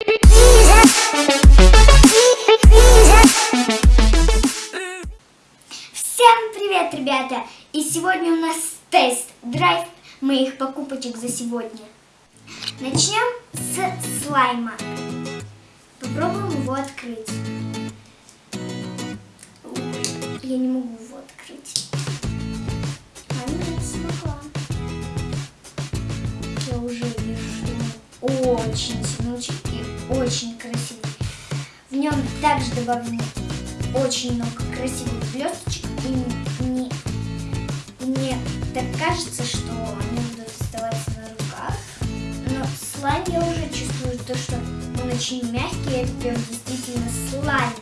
Всем привет, ребята! И сегодня у нас тест-драйв моих покупочек за сегодня. Начнем с слайма. Попробуем его открыть. Я не могу его открыть. Нем также добавлено очень много красивых блесточек. И мне, и мне так кажется, что они будут оставаться на руках. Но слайм я уже чувствую то, что он очень мягкий. Это прям действительно слайм,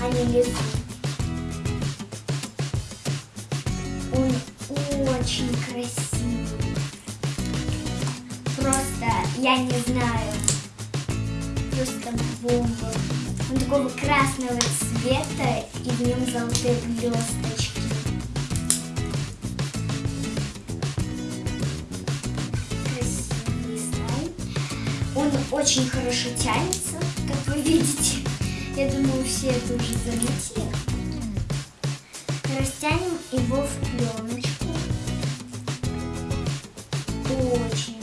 а не лизун. Он очень красивый. Просто, я не знаю, просто бомба. Он такого красного цвета и в нем золотые блесточки. Красивый слайм. Он очень хорошо тянется, как вы видите. Я думаю, все это уже заметили. Растянем его в пленочку. Очень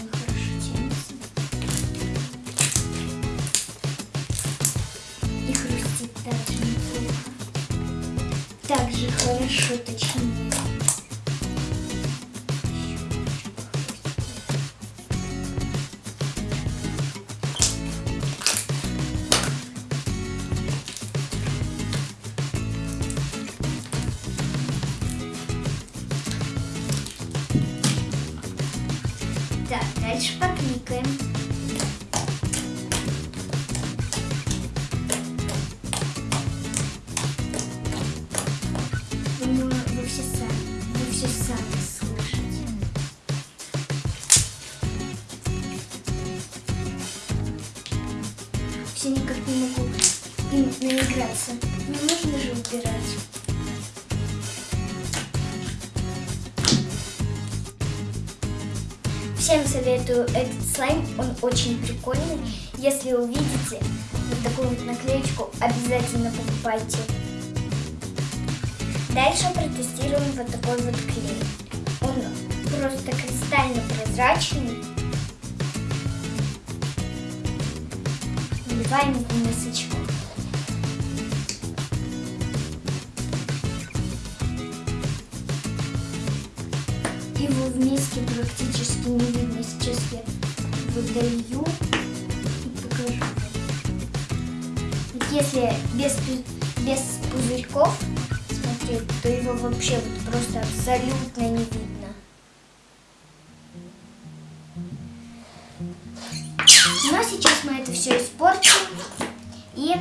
дальше покликаем. Думаю, вы все сами, вы сами слышите. Все никак не могу наиграться. Не нужно же убирать. Всем советую этот слайм, он очень прикольный. Если увидите вот такую вот наклеечку, обязательно покупайте. Дальше протестируем вот такой вот клей. Он просто кристально прозрачный. Наливаем в мисочку. Его в миске практически не видно. Сейчас я выдаю и покажу. Вот если без, без пузырьков смотреть, то его вообще вот просто абсолютно не видно. Но сейчас мы это все испортим и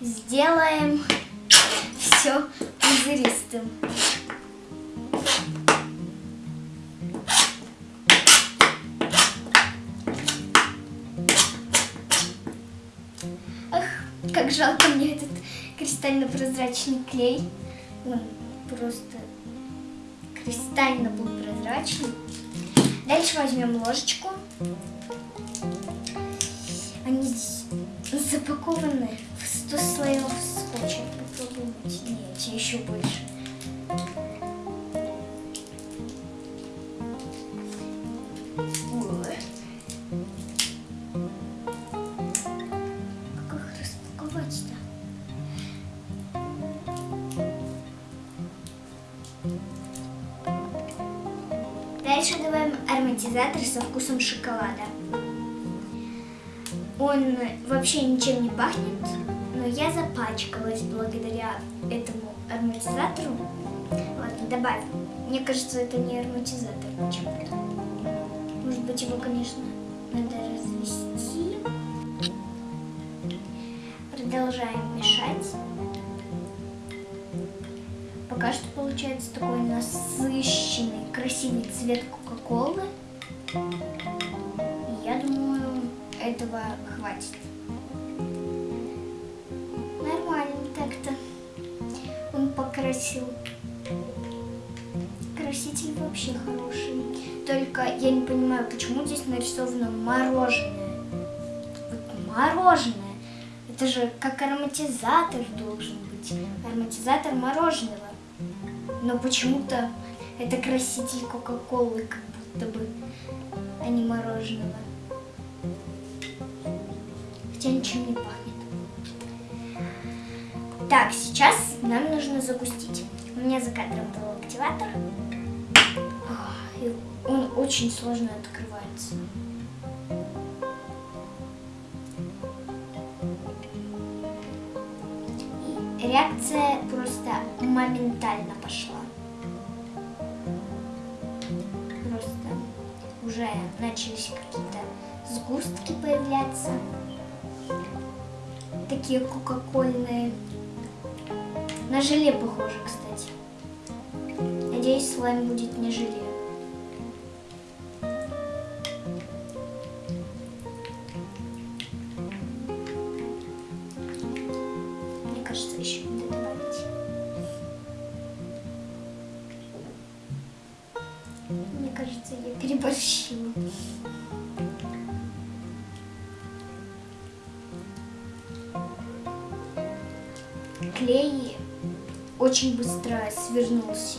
сделаем пузыристым. Ах, как жалко мне этот кристально-прозрачный клей. Он просто кристально был прозрачный. Дальше возьмем ложечку. Они здесь запакованы в 100 слоев скотча. Попробуем. Нет, еще больше. Дальше добавим ароматизатор со вкусом шоколада. Он вообще ничем не пахнет, но я запачкалась благодаря этому ароматизатору. Ладно, добавим. Мне кажется, это не ароматизатор почему-то. Может быть, его, конечно, надо развести. Продолжаем мешать. Пока что получается такой насыщенный, красивый цвет Кока-Колы. Я думаю, этого хватит. Нормально так-то. Он покрасил краситель вообще хороший. Только я не понимаю, почему здесь нарисовано мороженое. Вот мороженое. Это же как ароматизатор должен быть. Ароматизатор мороженого. Но почему-то это краситель Кока-Колы, как будто бы, а не мороженого. Хотя ничем не пахнет. Так, сейчас нам нужно загустить. У меня за кадром был активатор. И он очень сложно открывается. Реакция просто моментально пошла. Просто уже начались какие-то сгустки появляться. Такие кока-кольные. На желе похоже, кстати. Надеюсь, слайм будет не желе. Переборщила. Клей очень быстро свернулся.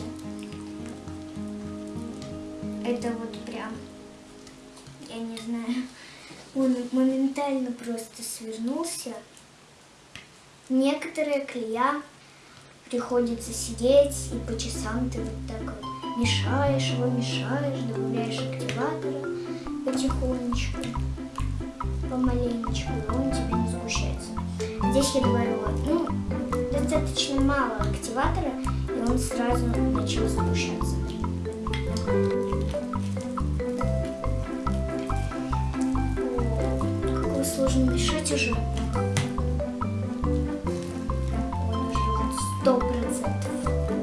Это вот прям, я не знаю, он моментально просто свернулся. Некоторые клея приходится сидеть и по часам ты вот так вот мешаешь его, мешаешь, добавляешь активатора потихонечку, помаленечку, и он тебе не сгущается. Здесь я добавила, ну, достаточно мало активатора, и он сразу начал сгущаться. О, как его сложно мешать уже. Он уже сто процентов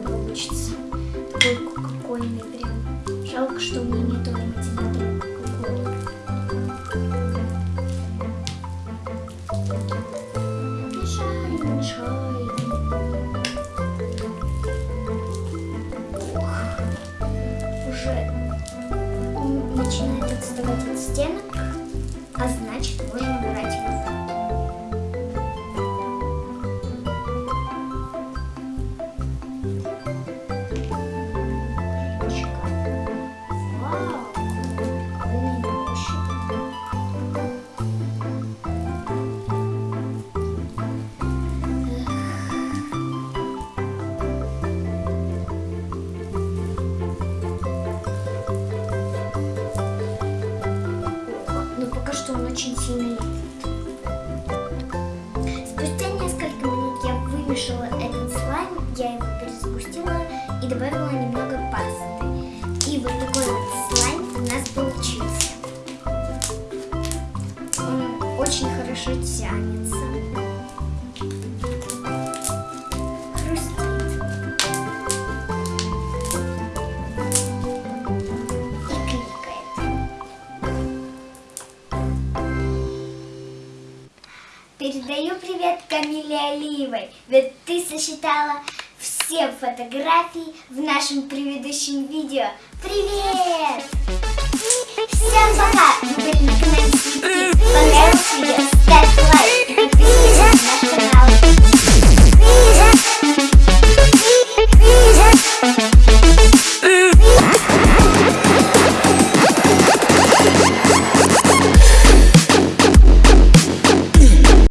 получится. Такой кока-кольный прям. Жалко, что у меня нету. Ох, уже начинает отставать от стенок, очень сильно липнет. Спустя несколько минут я вымешала этот слайм, я его перезагустила и добавила немного пасты. И вот такой вот слайм у нас получился. Он очень хорошо тянется. Передаю привет Камиле Алиевой, ведь ты сосчитала все фотографии в нашем предыдущем видео. Привет! Всем пока! Вы были на канале